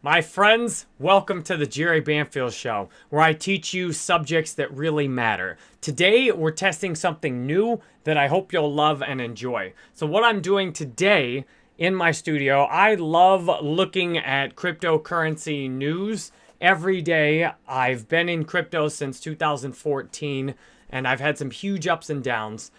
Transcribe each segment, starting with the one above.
My friends, welcome to the Jerry Banfield Show, where I teach you subjects that really matter. Today, we're testing something new that I hope you'll love and enjoy. So what I'm doing today in my studio, I love looking at cryptocurrency news every day. I've been in crypto since 2014, and I've had some huge ups and downs.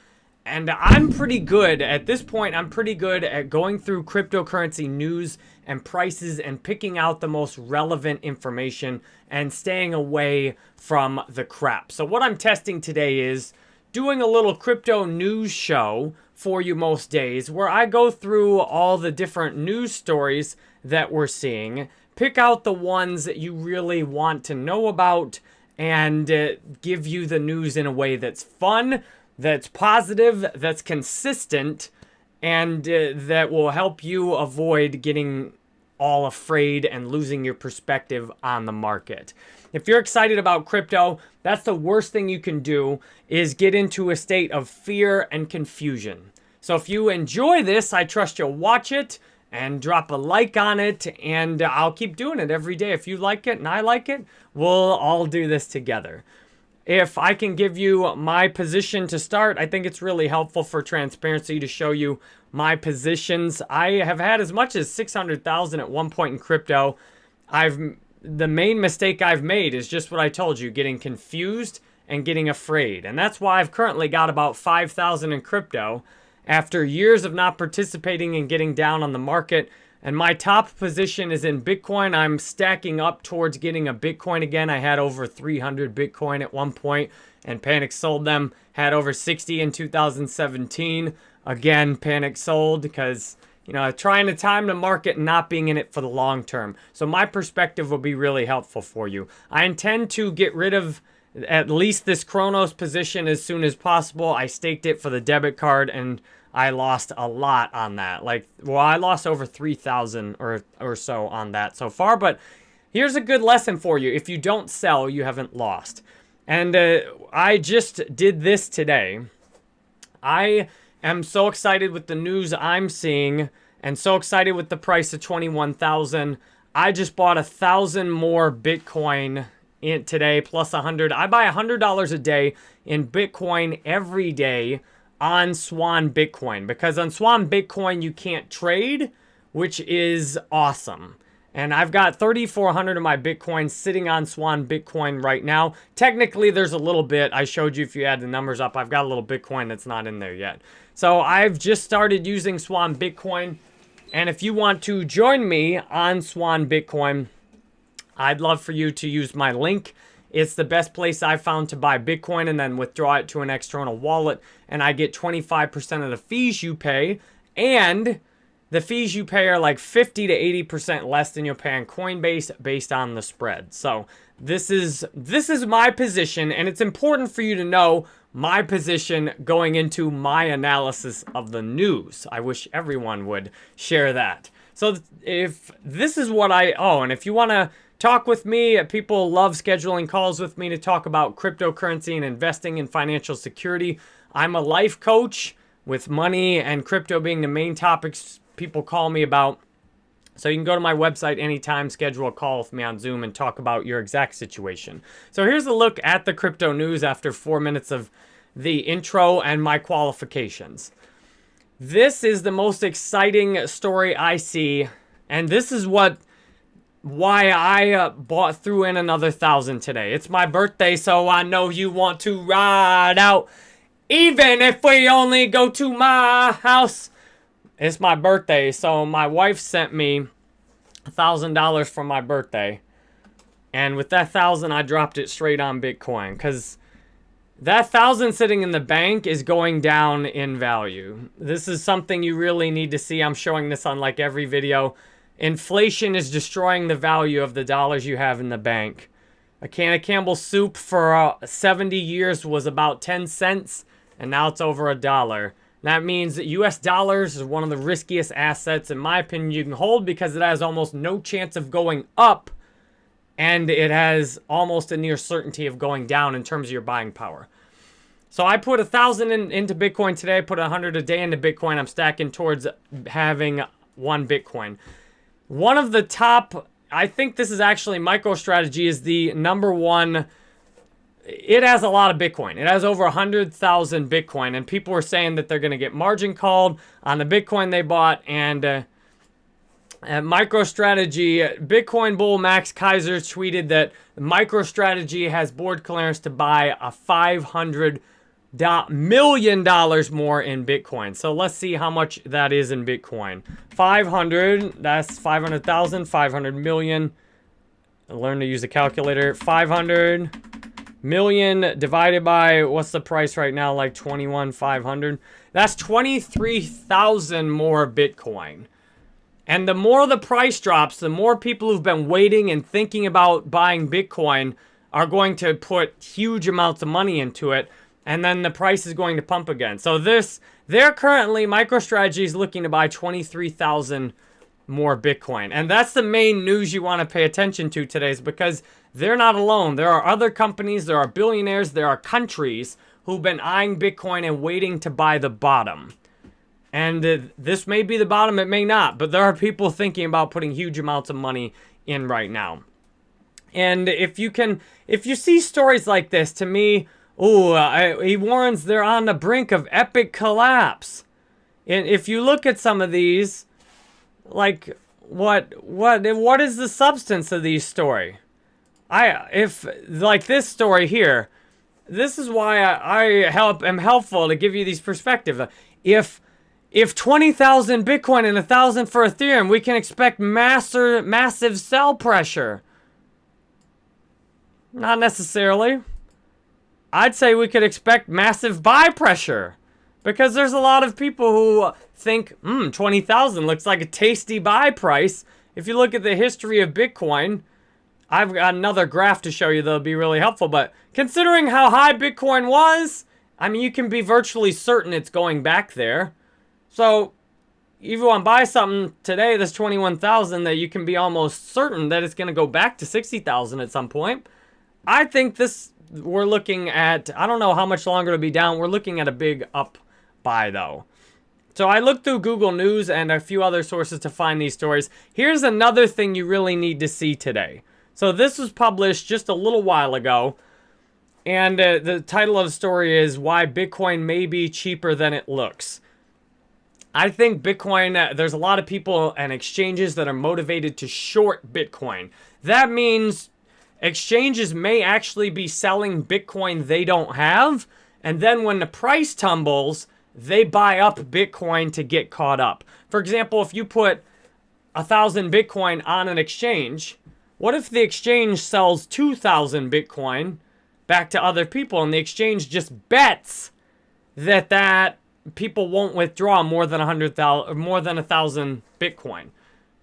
And I'm pretty good, at this point, I'm pretty good at going through cryptocurrency news and prices and picking out the most relevant information and staying away from the crap. So what I'm testing today is doing a little crypto news show for you most days where I go through all the different news stories that we're seeing, pick out the ones that you really want to know about, and uh, give you the news in a way that's fun, that's positive, that's consistent, and uh, that will help you avoid getting all afraid and losing your perspective on the market. If you're excited about crypto, that's the worst thing you can do is get into a state of fear and confusion. So if you enjoy this, I trust you'll watch it and drop a like on it and I'll keep doing it every day. If you like it and I like it, we'll all do this together. If I can give you my position to start, I think it's really helpful for transparency to show you my positions. I have had as much as 600,000 at one point in crypto. I've the main mistake I've made is just what I told you, getting confused and getting afraid. And that's why I've currently got about 5,000 in crypto after years of not participating and getting down on the market. And my top position is in Bitcoin. I'm stacking up towards getting a Bitcoin again. I had over 300 Bitcoin at one point and Panic sold them. Had over 60 in 2017. Again, Panic sold because, you know, trying to time the market and not being in it for the long term. So my perspective will be really helpful for you. I intend to get rid of at least this Cronos position as soon as possible. I staked it for the debit card and I lost a lot on that. Like, well, I lost over 3,000 or, or so on that so far. But here's a good lesson for you. If you don't sell, you haven't lost. And uh, I just did this today. I am so excited with the news I'm seeing and so excited with the price of 21,000. I just bought a thousand more Bitcoin in today plus a hundred. I buy a hundred dollars a day in Bitcoin every day on Swan Bitcoin because on Swan Bitcoin you can't trade, which is awesome. And I've got 3,400 of my Bitcoin sitting on Swan Bitcoin right now. Technically, there's a little bit. I showed you if you add the numbers up. I've got a little Bitcoin that's not in there yet. So I've just started using Swan Bitcoin. And if you want to join me on Swan Bitcoin, I'd love for you to use my link. It's the best place I found to buy Bitcoin and then withdraw it to an external wallet. And I get 25% of the fees you pay. And the fees you pay are like 50 to 80% less than you'll pay on Coinbase based on the spread. So this is this is my position and it's important for you to know my position going into my analysis of the news. I wish everyone would share that. So if this is what I oh and if you want to talk with me. Uh, people love scheduling calls with me to talk about cryptocurrency and investing in financial security. I'm a life coach with money and crypto being the main topics people call me about. So you can go to my website anytime, schedule a call with me on Zoom and talk about your exact situation. So here's a look at the crypto news after four minutes of the intro and my qualifications. This is the most exciting story I see, and this is what why I uh, bought through in another thousand today. It's my birthday, so I know you want to ride out, even if we only go to my house. It's my birthday, so my wife sent me a thousand dollars for my birthday, and with that thousand, I dropped it straight on Bitcoin because. That thousand sitting in the bank is going down in value. This is something you really need to see. I'm showing this on like every video. Inflation is destroying the value of the dollars you have in the bank. A can of Campbell's soup for uh, 70 years was about 10 cents, and now it's over a dollar. That means that US dollars is one of the riskiest assets, in my opinion, you can hold because it has almost no chance of going up, and it has almost a near certainty of going down in terms of your buying power. So I put a thousand in, into Bitcoin today. Put a hundred a day into Bitcoin. I'm stacking towards having one Bitcoin. One of the top I think this is actually MicroStrategy is the number one. It has a lot of Bitcoin. It has over 100,000 Bitcoin. And people are saying that they're going to get margin called on the Bitcoin they bought. And uh, uh, MicroStrategy, Bitcoin bull Max Keiser tweeted that MicroStrategy has board clearance to buy a 500 million dollars more in Bitcoin. So let's see how much that is in Bitcoin. 500, that's 500,000, 500 million. Learn to use a calculator. 500 million divided by, what's the price right now? Like 21,500. That's 23,000 more Bitcoin. And the more the price drops, the more people who've been waiting and thinking about buying Bitcoin are going to put huge amounts of money into it and then the price is going to pump again. So this, they're currently, MicroStrategy is looking to buy 23,000 more Bitcoin. And that's the main news you want to pay attention to today is because they're not alone. There are other companies, there are billionaires, there are countries who've been eyeing Bitcoin and waiting to buy the bottom. And this may be the bottom, it may not, but there are people thinking about putting huge amounts of money in right now. And if you can, if you see stories like this, to me, Oh, he warns they're on the brink of epic collapse. And if you look at some of these, like what what what is the substance of these story? I if like this story here, this is why I, I help am helpful to give you these perspectives. If if 20,000 Bitcoin and 1,000 for Ethereum, we can expect massive massive sell pressure. Not necessarily. I'd say we could expect massive buy pressure because there's a lot of people who think, hmm, 20,000 looks like a tasty buy price. If you look at the history of Bitcoin, I've got another graph to show you that'll be really helpful, but considering how high Bitcoin was, I mean, you can be virtually certain it's going back there. So, if you want to buy something today that's 21,000 that you can be almost certain that it's going to go back to 60,000 at some point, I think this we're looking at, I don't know how much longer it'll be down. We're looking at a big up buy though. So I looked through Google News and a few other sources to find these stories. Here's another thing you really need to see today. So this was published just a little while ago. And uh, the title of the story is Why Bitcoin May Be Cheaper Than It Looks. I think Bitcoin, uh, there's a lot of people and exchanges that are motivated to short Bitcoin. That means exchanges may actually be selling Bitcoin they don't have. And then when the price tumbles, they buy up Bitcoin to get caught up. For example, if you put a thousand Bitcoin on an exchange, what if the exchange sells 2,000 Bitcoin back to other people and the exchange just bets that that people won't withdraw more than 100,000 more than a 1,000 Bitcoin.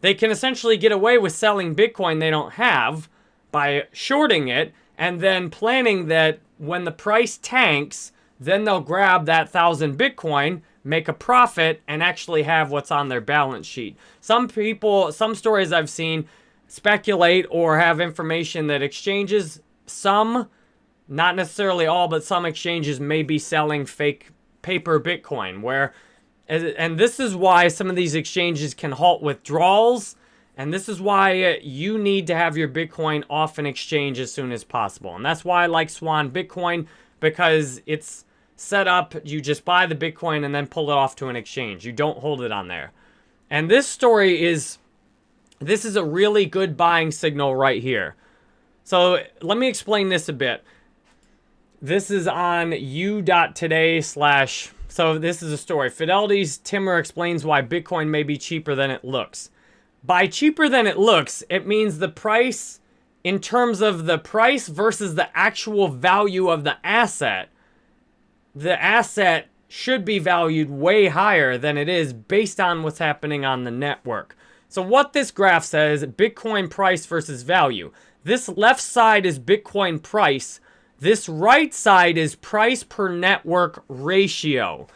They can essentially get away with selling Bitcoin they don't have by shorting it and then planning that when the price tanks, then they'll grab that thousand Bitcoin, make a profit, and actually have what's on their balance sheet. Some people, some stories I've seen speculate or have information that exchanges, some, not necessarily all, but some exchanges may be selling fake paper Bitcoin, where, and this is why some of these exchanges can halt withdrawals and this is why uh, you need to have your Bitcoin off an exchange as soon as possible. And that's why I like Swan Bitcoin because it's set up, you just buy the Bitcoin and then pull it off to an exchange. You don't hold it on there. And this story is, this is a really good buying signal right here. So let me explain this a bit. This is on u.today slash, so this is a story. Fidelity's Timmer explains why Bitcoin may be cheaper than it looks. By cheaper than it looks, it means the price in terms of the price versus the actual value of the asset. The asset should be valued way higher than it is based on what's happening on the network. So what this graph says, Bitcoin price versus value. This left side is Bitcoin price. This right side is price per network ratio.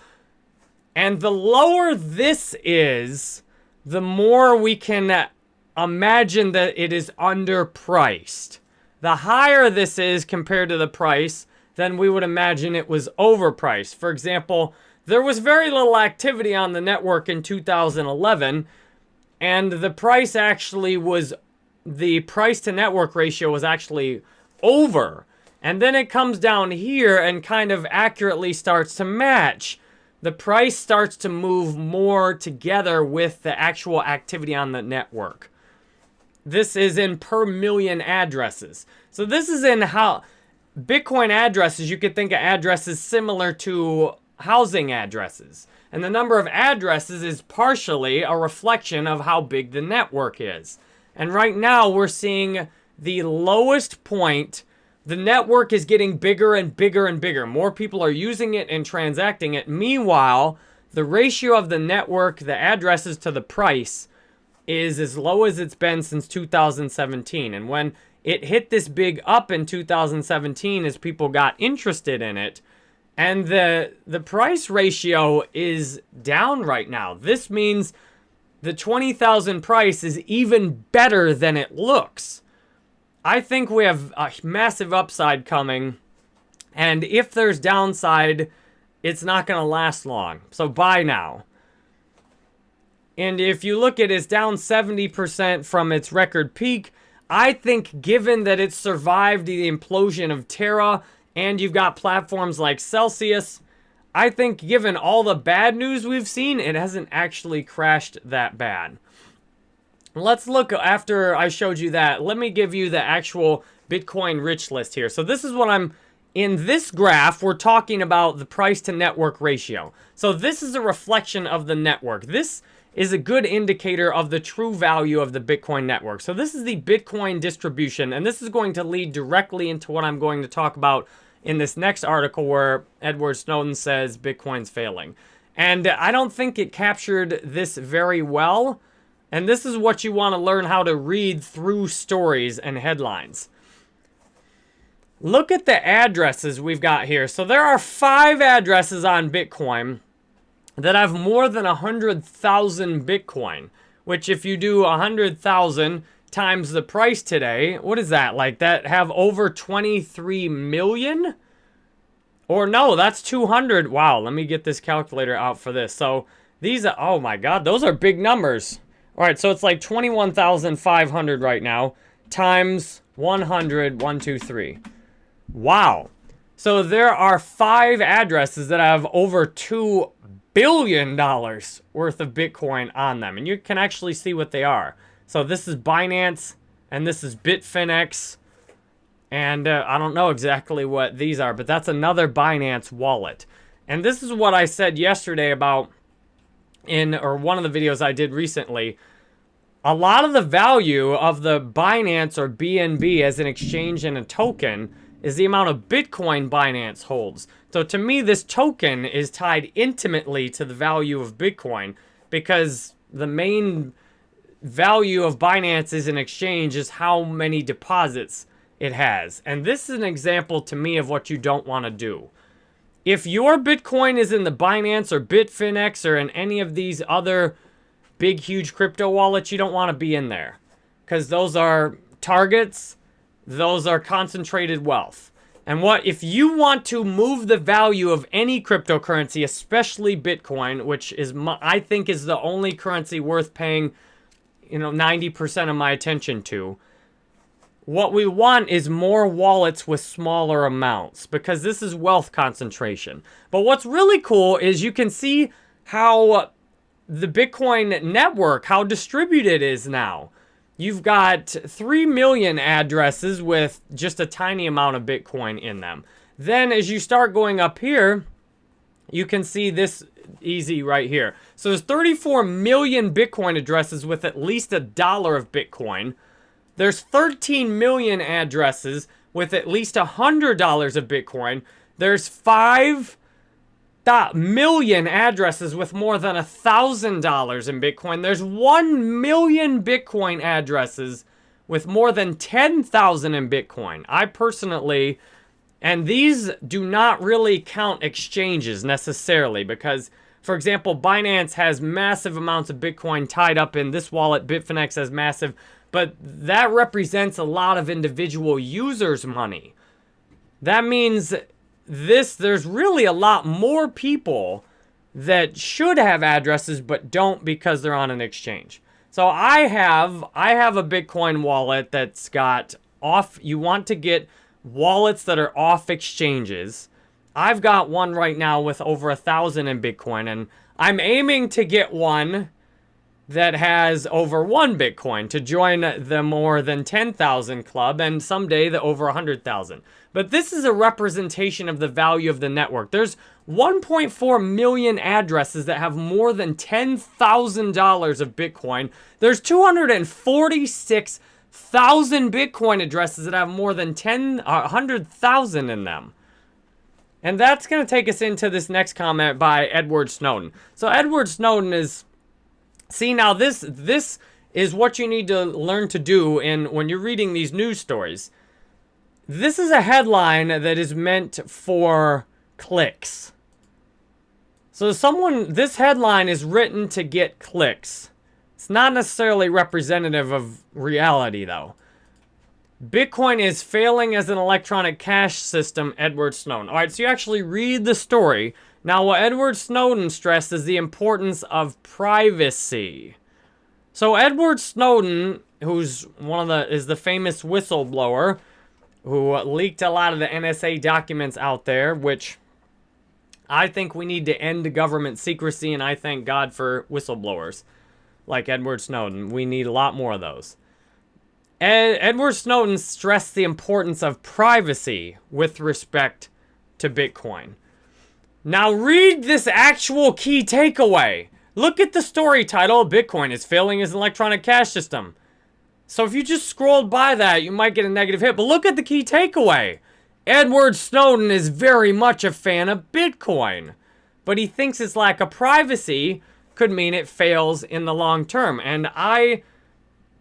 And the lower this is, the more we can uh, imagine that it is underpriced. The higher this is compared to the price, then we would imagine it was overpriced. For example, there was very little activity on the network in 2011, and the price actually was the price to network ratio was actually over. And then it comes down here and kind of accurately starts to match. The price starts to move more together with the actual activity on the network. This is in per million addresses. So this is in how Bitcoin addresses, you could think of addresses similar to housing addresses. And the number of addresses is partially a reflection of how big the network is. And right now we're seeing the lowest point. The network is getting bigger and bigger and bigger. More people are using it and transacting it. Meanwhile, the ratio of the network, the addresses to the price, is as low as it's been since 2017. And when it hit this big up in 2017 as people got interested in it, and the the price ratio is down right now. This means the 20,000 price is even better than it looks. I think we have a massive upside coming. And if there's downside, it's not going to last long. So buy now. And if you look at it, it's down 70% from its record peak. I think given that it survived the implosion of Terra and you've got platforms like Celsius, I think given all the bad news we've seen, it hasn't actually crashed that bad. Let's look after I showed you that. Let me give you the actual Bitcoin rich list here. So this is what I'm, in this graph, we're talking about the price to network ratio. So this is a reflection of the network. This is a good indicator of the true value of the Bitcoin network. So this is the Bitcoin distribution, and this is going to lead directly into what I'm going to talk about in this next article where Edward Snowden says Bitcoin's failing. And I don't think it captured this very well. And this is what you want to learn how to read through stories and headlines. Look at the addresses we've got here. So there are five addresses on Bitcoin that have more than 100,000 Bitcoin, which if you do 100,000 times the price today, what is that? Like that have over 23 million? Or no, that's 200. Wow, let me get this calculator out for this. So these are, oh my God, those are big numbers. All right, so it's like 21,500 right now times 100, 1, 2, 3. Wow. So there are five addresses that have over 2 billion dollars worth of Bitcoin on them. And you can actually see what they are. So this is Binance, and this is Bitfinex. And uh, I don't know exactly what these are, but that's another Binance wallet. And this is what I said yesterday about in, or one of the videos I did recently. A lot of the value of the Binance or BNB as an exchange and a token is the amount of Bitcoin Binance holds. So to me, this token is tied intimately to the value of Bitcoin because the main value of Binance as an exchange is how many deposits it has. And this is an example to me of what you don't want to do. If your Bitcoin is in the Binance or Bitfinex or in any of these other big, huge crypto wallets, you don't want to be in there. Because those are targets those are concentrated wealth. And what if you want to move the value of any cryptocurrency, especially Bitcoin, which is my, I think is the only currency worth paying, you know, 90% of my attention to. What we want is more wallets with smaller amounts because this is wealth concentration. But what's really cool is you can see how the Bitcoin network, how distributed it is now. You've got 3 million addresses with just a tiny amount of Bitcoin in them. Then as you start going up here, you can see this easy right here. So there's 34 million Bitcoin addresses with at least a dollar of Bitcoin. There's 13 million addresses with at least a $100 of Bitcoin. There's 5 million addresses with more than a thousand dollars in Bitcoin. There's one million Bitcoin addresses with more than 10,000 in Bitcoin. I personally, and these do not really count exchanges necessarily because, for example, Binance has massive amounts of Bitcoin tied up in this wallet. Bitfinex has massive, but that represents a lot of individual users' money. That means this, there's really a lot more people that should have addresses but don't because they're on an exchange. So I have I have a Bitcoin wallet that's got off you want to get wallets that are off exchanges. I've got one right now with over a thousand in Bitcoin and I'm aiming to get one that has over one Bitcoin to join the more than 10,000 club and someday the over 100,000. But this is a representation of the value of the network. There's 1.4 million addresses that have more than $10,000 of Bitcoin. There's 246,000 Bitcoin addresses that have more than 10, uh, 100,000 in them. And that's going to take us into this next comment by Edward Snowden. So Edward Snowden is See, now this this is what you need to learn to do in when you're reading these news stories. This is a headline that is meant for clicks. So someone, this headline is written to get clicks. It's not necessarily representative of reality though. Bitcoin is failing as an electronic cash system, Edward Snowden. All right, so you actually read the story now, what Edward Snowden stressed is the importance of privacy. So Edward Snowden, who's one of the is the famous whistleblower who leaked a lot of the NSA documents out there, which I think we need to end government secrecy, and I thank God for whistleblowers like Edward Snowden. We need a lot more of those. Ed, Edward Snowden stressed the importance of privacy with respect to Bitcoin. Now read this actual key takeaway. Look at the story title, Bitcoin is failing as an electronic cash system. So if you just scrolled by that, you might get a negative hit. But look at the key takeaway. Edward Snowden is very much a fan of Bitcoin. But he thinks its lack of privacy could mean it fails in the long term. And I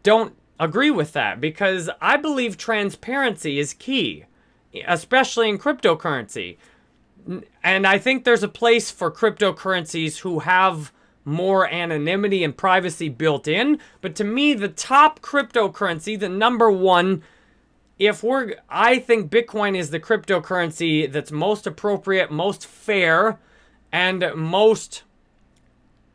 don't agree with that because I believe transparency is key, especially in cryptocurrency and I think there's a place for cryptocurrencies who have more anonymity and privacy built in. But to me, the top cryptocurrency, the number one, if we're, I think Bitcoin is the cryptocurrency that's most appropriate, most fair, and most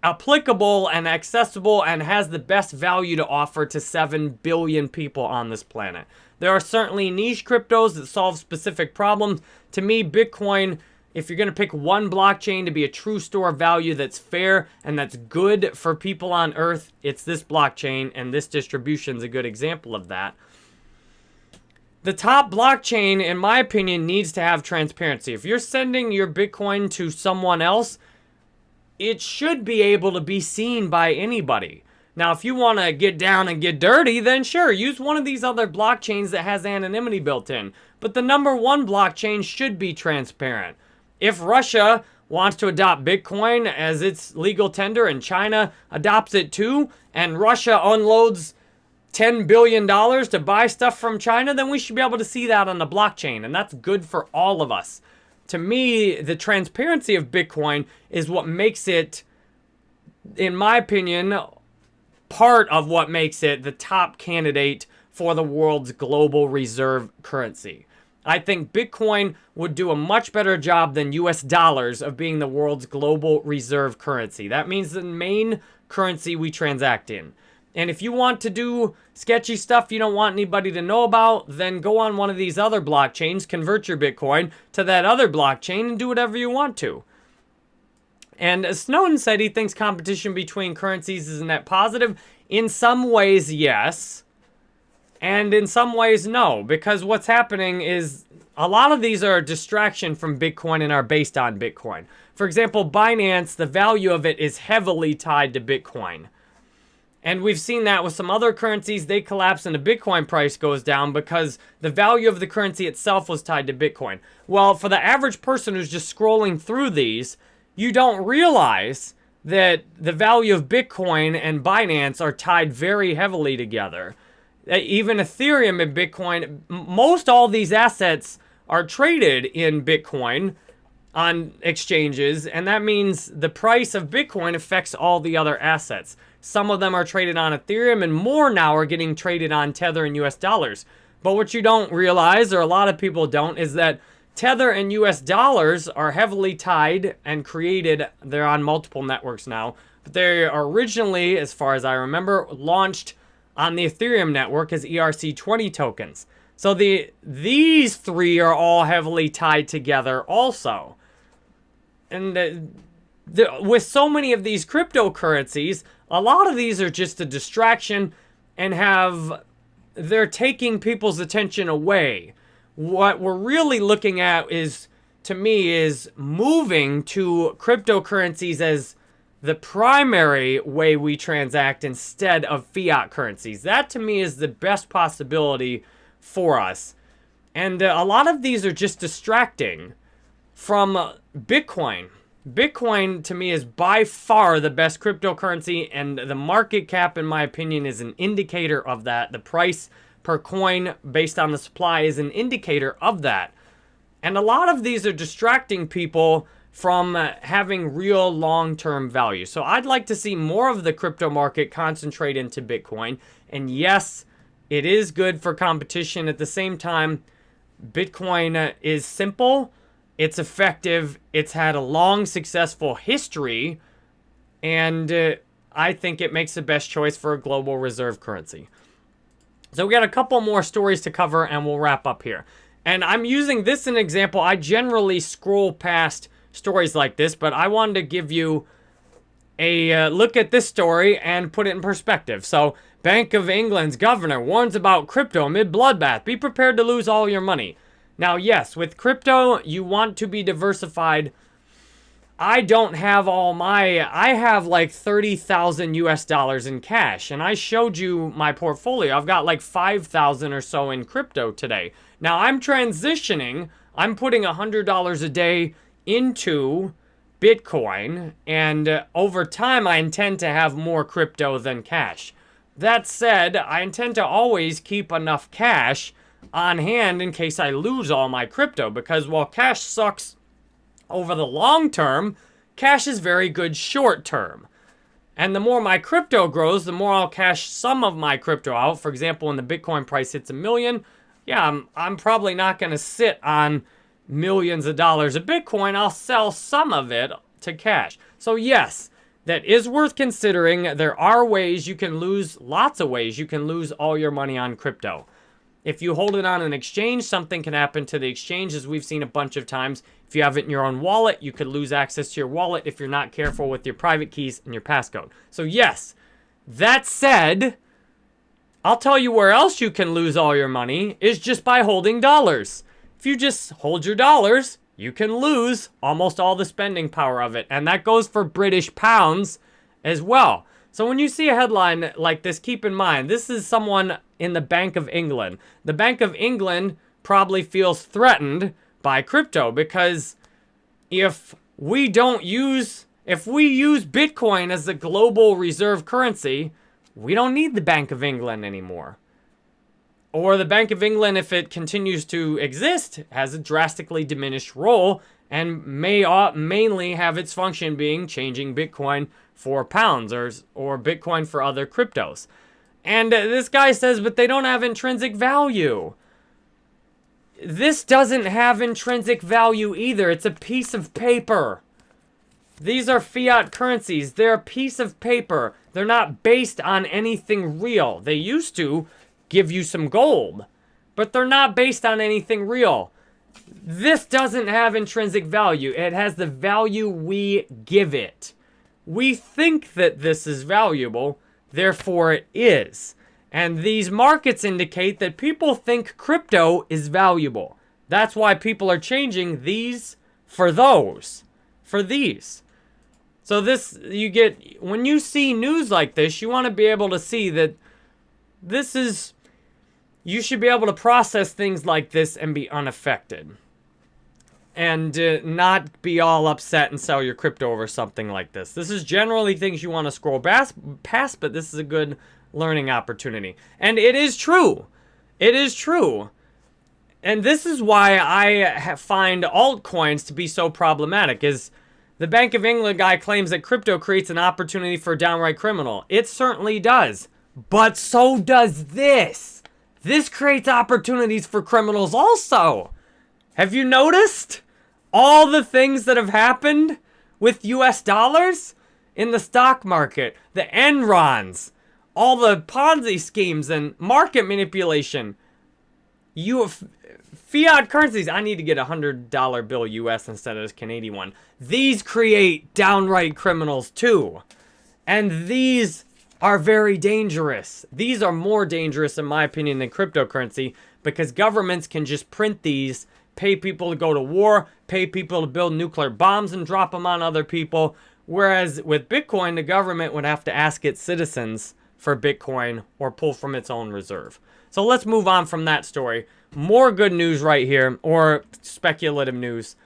applicable and accessible and has the best value to offer to 7 billion people on this planet. There are certainly niche cryptos that solve specific problems. To me, Bitcoin if you're going to pick one blockchain to be a true store of value that's fair and that's good for people on Earth, it's this blockchain, and this distribution is a good example of that. The top blockchain, in my opinion, needs to have transparency. If you're sending your Bitcoin to someone else, it should be able to be seen by anybody. Now, if you want to get down and get dirty, then sure, use one of these other blockchains that has anonymity built in. But the number one blockchain should be transparent. If Russia wants to adopt Bitcoin as its legal tender and China adopts it too, and Russia unloads $10 billion to buy stuff from China, then we should be able to see that on the blockchain, and that's good for all of us. To me, the transparency of Bitcoin is what makes it, in my opinion, part of what makes it the top candidate for the world's global reserve currency. I think Bitcoin would do a much better job than US dollars of being the world's global reserve currency. That means the main currency we transact in. And if you want to do sketchy stuff you don't want anybody to know about, then go on one of these other blockchains, convert your Bitcoin to that other blockchain, and do whatever you want to. And as Snowden said he thinks competition between currencies is net positive. In some ways, yes. And in some ways, no, because what's happening is a lot of these are a distraction from Bitcoin and are based on Bitcoin. For example, Binance, the value of it is heavily tied to Bitcoin. And we've seen that with some other currencies. They collapse and the Bitcoin price goes down because the value of the currency itself was tied to Bitcoin. Well, for the average person who's just scrolling through these, you don't realize that the value of Bitcoin and Binance are tied very heavily together Uh, even Ethereum and Bitcoin, most all these assets are traded in Bitcoin on exchanges, and that means the price of Bitcoin affects all the other assets. Some of them are traded on Ethereum, and more now are getting traded on Tether and US dollars. But what you don't realize, or a lot of people don't, is that Tether and US dollars are heavily tied and created, they're on multiple networks now, But they are originally, as far as I remember, launched on the Ethereum network as ERC20 tokens. So the these three are all heavily tied together also. And the, the, with so many of these cryptocurrencies, a lot of these are just a distraction and have they're taking people's attention away. What we're really looking at is to me is moving to cryptocurrencies as the primary way we transact instead of fiat currencies. That to me is the best possibility for us. And uh, a lot of these are just distracting from Bitcoin. Bitcoin to me is by far the best cryptocurrency and the market cap in my opinion is an indicator of that. The price per coin based on the supply is an indicator of that. And a lot of these are distracting people from uh, having real long-term value. So I'd like to see more of the crypto market concentrate into Bitcoin. And yes, it is good for competition. At the same time, Bitcoin uh, is simple, it's effective, it's had a long successful history, and uh, I think it makes the best choice for a global reserve currency. So we got a couple more stories to cover and we'll wrap up here. And I'm using this as an example. I generally scroll past stories like this, but I wanted to give you a uh, look at this story and put it in perspective. So, Bank of England's governor warns about crypto amid bloodbath. Be prepared to lose all your money. Now, yes, with crypto, you want to be diversified. I don't have all my, I have like 30,000 US dollars in cash, and I showed you my portfolio. I've got like 5,000 or so in crypto today. Now, I'm transitioning. I'm putting $100 a day into Bitcoin, and uh, over time, I intend to have more crypto than cash. That said, I intend to always keep enough cash on hand in case I lose all my crypto, because while cash sucks over the long term, cash is very good short term. And the more my crypto grows, the more I'll cash some of my crypto out. For example, when the Bitcoin price hits a million, yeah, I'm, I'm probably not going to sit on millions of dollars of Bitcoin, I'll sell some of it to cash. So yes, that is worth considering. There are ways you can lose, lots of ways you can lose all your money on crypto. If you hold it on an exchange, something can happen to the exchange, as we've seen a bunch of times. If you have it in your own wallet, you could lose access to your wallet if you're not careful with your private keys and your passcode. So yes, that said, I'll tell you where else you can lose all your money is just by holding dollars. If you just hold your dollars, you can lose almost all the spending power of it. And that goes for British pounds as well. So when you see a headline like this, keep in mind, this is someone in the Bank of England. The Bank of England probably feels threatened by crypto because if we don't use, if we use Bitcoin as the global reserve currency, we don't need the Bank of England anymore. Or the Bank of England, if it continues to exist, has a drastically diminished role and may mainly have its function being changing Bitcoin for pounds or, or Bitcoin for other cryptos. And uh, this guy says, but they don't have intrinsic value. This doesn't have intrinsic value either. It's a piece of paper. These are fiat currencies. They're a piece of paper. They're not based on anything real. They used to, give you some gold, but they're not based on anything real. This doesn't have intrinsic value. It has the value we give it. We think that this is valuable, therefore it is. And these markets indicate that people think crypto is valuable. That's why people are changing these for those, for these. So this, you get, when you see news like this, you want to be able to see that this is, you should be able to process things like this and be unaffected. And uh, not be all upset and sell your crypto over something like this. This is generally things you want to scroll past, but this is a good learning opportunity. And it is true. It is true. And this is why I find altcoins to be so problematic is the Bank of England guy claims that crypto creates an opportunity for a downright criminal. It certainly does. But so does this. This creates opportunities for criminals also. Have you noticed all the things that have happened with US dollars? in the stock market, the Enrons, all the Ponzi schemes and market manipulation. You fiat currencies. I need to get a hundred dollar bill US instead of this Canadian one. These create downright criminals too. And these are very dangerous. These are more dangerous in my opinion than cryptocurrency because governments can just print these, pay people to go to war, pay people to build nuclear bombs and drop them on other people. Whereas with Bitcoin, the government would have to ask its citizens for Bitcoin or pull from its own reserve. So let's move on from that story. More good news right here, or speculative news.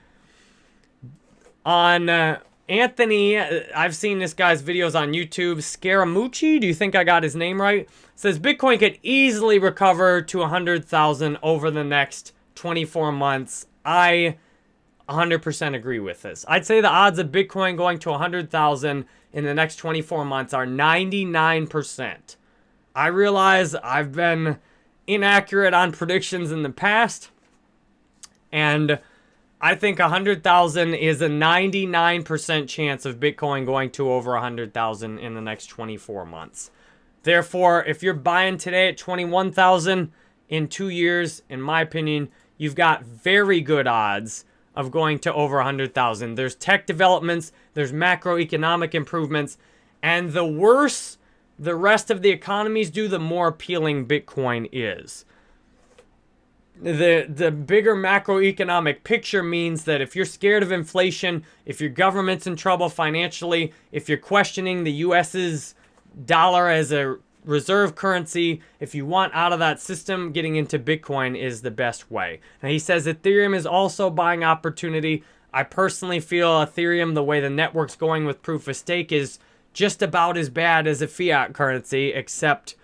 On uh, Anthony, uh, I've seen this guy's videos on YouTube. Scaramucci, do you think I got his name right? Says Bitcoin could easily recover to 100,000 over the next 24 months. I 100% agree with this. I'd say the odds of Bitcoin going to 100,000 in the next 24 months are 99%. I realize I've been inaccurate on predictions in the past, and I think 100,000 is a 99% chance of Bitcoin going to over 100,000 in the next 24 months. Therefore, if you're buying today at 21,000 in two years, in my opinion, you've got very good odds of going to over 100,000. There's tech developments, there's macroeconomic improvements, and the worse the rest of the economies do, the more appealing Bitcoin is. The, the bigger macroeconomic picture means that if you're scared of inflation, if your government's in trouble financially, if you're questioning the US's dollar as a reserve currency, if you want out of that system, getting into Bitcoin is the best way. Now, he says Ethereum is also buying opportunity. I personally feel Ethereum, the way the network's going with proof of stake, is just about as bad as a fiat currency, except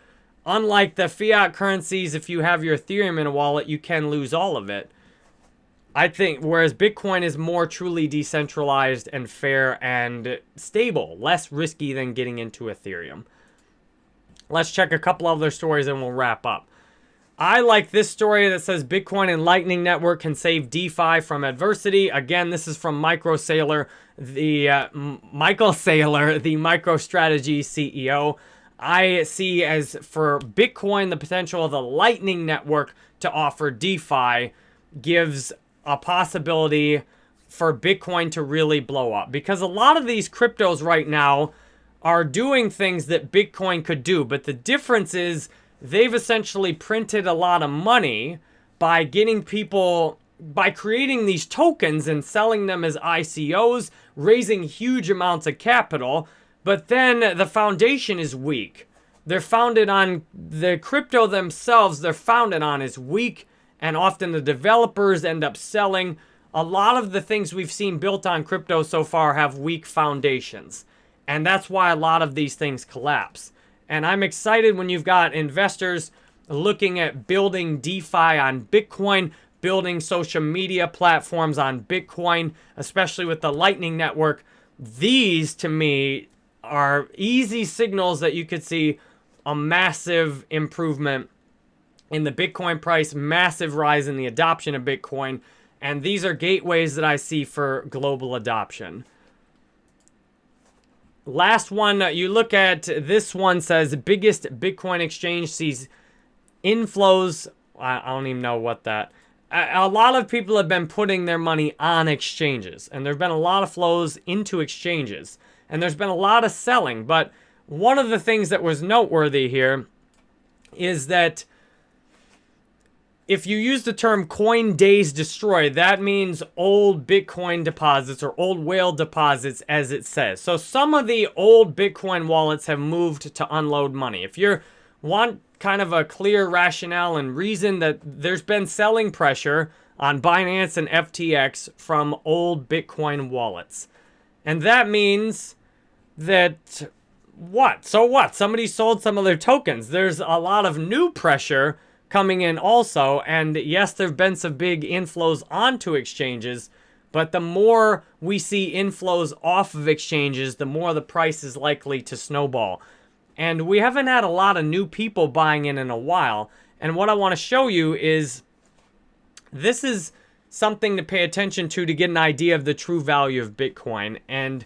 unlike the fiat currencies, if you have your Ethereum in a wallet, you can lose all of it. I think, whereas Bitcoin is more truly decentralized and fair and stable, less risky than getting into Ethereum. Let's check a couple other stories and we'll wrap up. I like this story that says Bitcoin and Lightning Network can save DeFi from adversity. Again, this is from Micro Saylor, the uh, Michael Saylor, the MicroStrategy CEO. I see as for Bitcoin, the potential of the Lightning Network to offer DeFi gives a possibility for Bitcoin to really blow up. Because a lot of these cryptos right now are doing things that Bitcoin could do. But the difference is they've essentially printed a lot of money by getting people, by creating these tokens and selling them as ICOs, raising huge amounts of capital. But then the foundation is weak. They're founded on, the crypto themselves, they're founded on is weak. And often the developers end up selling. A lot of the things we've seen built on crypto so far have weak foundations. And that's why a lot of these things collapse. And I'm excited when you've got investors looking at building DeFi on Bitcoin, building social media platforms on Bitcoin, especially with the Lightning Network. These, to me, are easy signals that you could see a massive improvement in the Bitcoin price, massive rise in the adoption of Bitcoin. And these are gateways that I see for global adoption. Last one, uh, you look at this one says biggest Bitcoin exchange sees inflows. I, don't even know what that. A, a lot of people have been putting their money on exchanges, and there have been a lot of flows into exchanges, and there's been a lot of selling. But one of the things that was noteworthy here is that if you use the term coin days destroyed, that means old Bitcoin deposits or old whale deposits as it says. So some of the old Bitcoin wallets have moved to unload money. If you want kind of a clear rationale and reason that there's been selling pressure on Binance and FTX from old Bitcoin wallets. And that means that what? So what? Somebody sold some of their tokens. There's a lot of new pressure coming in also. And yes, there have been some big inflows onto exchanges, but the more we see inflows off of exchanges, the more the price is likely to snowball. And we haven't had a lot of new people buying in in a while. And what I want to show you is this is something to pay attention to to get an idea of the true value of Bitcoin. And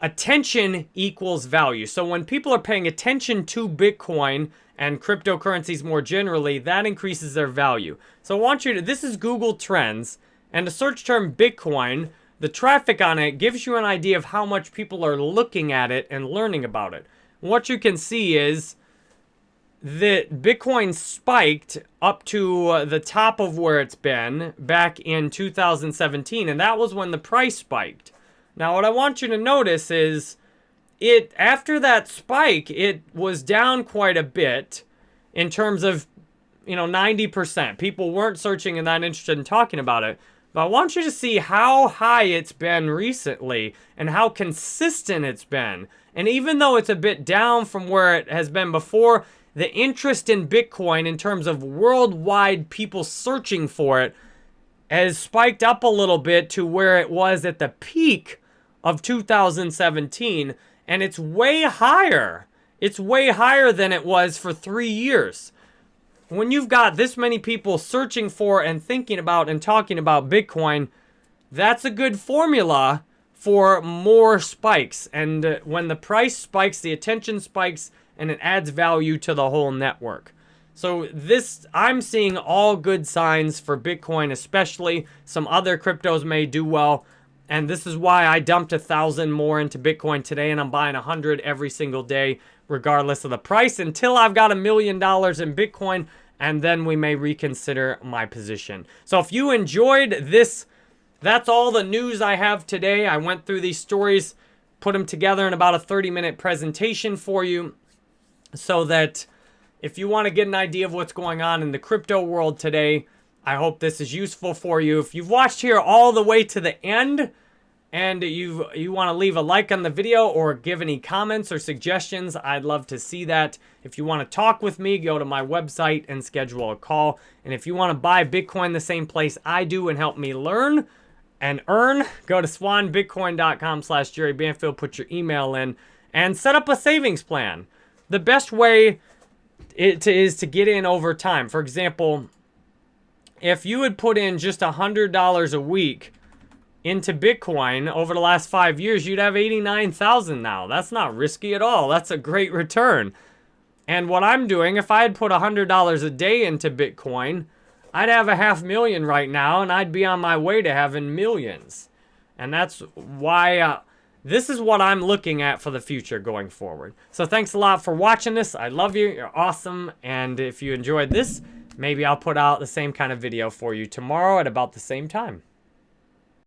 attention equals value. So when people are paying attention to Bitcoin and cryptocurrencies more generally, that increases their value. So I want you to, this is Google Trends, and the search term Bitcoin, the traffic on it gives you an idea of how much people are looking at it and learning about it. What you can see is that Bitcoin spiked up to uh, the top of where it's been back in 2017, and that was when the price spiked. Now, what I want you to notice is it after that spike, it was down quite a bit in terms of, you know, 90%. People weren't searching and not interested in talking about it. But I want you to see how high it's been recently and how consistent it's been. And even though it's a bit down from where it has been before, the interest in Bitcoin in terms of worldwide people searching for it has spiked up a little bit to where it was at the peak of 2017 and it's way higher. It's way higher than it was for three years. When you've got this many people searching for and thinking about and talking about Bitcoin, that's a good formula for more spikes. And uh, when the price spikes, the attention spikes, and it adds value to the whole network. So this, I'm seeing all good signs for Bitcoin especially. Some other cryptos may do well. And this is why I dumped a thousand more into Bitcoin today and I'm buying a hundred every single day regardless of the price until I've got a million dollars in Bitcoin and then we may reconsider my position. So if you enjoyed this, that's all the news I have today. I went through these stories, put them together in about a 30 minute presentation for you so that if you want to get an idea of what's going on in the crypto world today, I hope this is useful for you. If you've watched here all the way to the end and you you want to leave a like on the video or give any comments or suggestions, I'd love to see that. If you want to talk with me, go to my website and schedule a call. And if you want to buy Bitcoin the same place I do and help me learn and earn, go to swanbitcoin.com slash Jerry Banfield, put your email in, and set up a savings plan the best way it is to get in over time. For example, if you had put in just $100 a week into Bitcoin over the last five years, you'd have 89,000 now. That's not risky at all. That's a great return. And what I'm doing, if I had put $100 a day into Bitcoin, I'd have a half million right now and I'd be on my way to having millions. And that's why uh, this is what I'm looking at for the future going forward. So thanks a lot for watching this. I love you. You're awesome. And if you enjoyed this, maybe I'll put out the same kind of video for you tomorrow at about the same time.